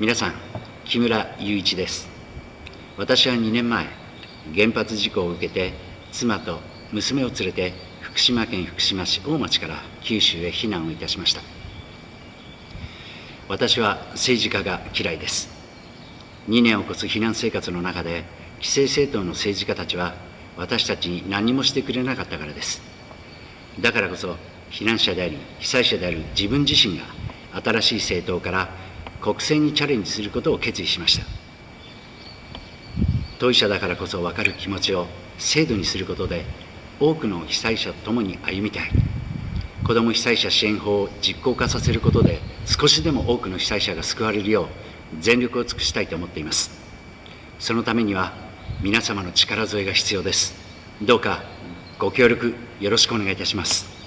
皆さん、木村雄一です。私は2年前、原発事故を受けて、妻と娘を連れて、福島県福島市大町から九州へ避難をいたしました。私は政治家が嫌いです。2年を超す避難生活の中で、既成政党の政治家たちは、私たちに何もしてくれなかったからです。だからこそ、避難者であり、被災者である自分自身が、新しい政党から国政にチャレンジすることを決意しました。当事者だからこそ分かる気持ちを制度にすることで多くの被災者と共に歩みたい。子ども被災者支援法を実行化させることで少しでも多くの被災者が救われるよう全力を尽くしたいと思っています。そのためには皆様の力添えが必要です。どうかご協力よろしくお願いいたします。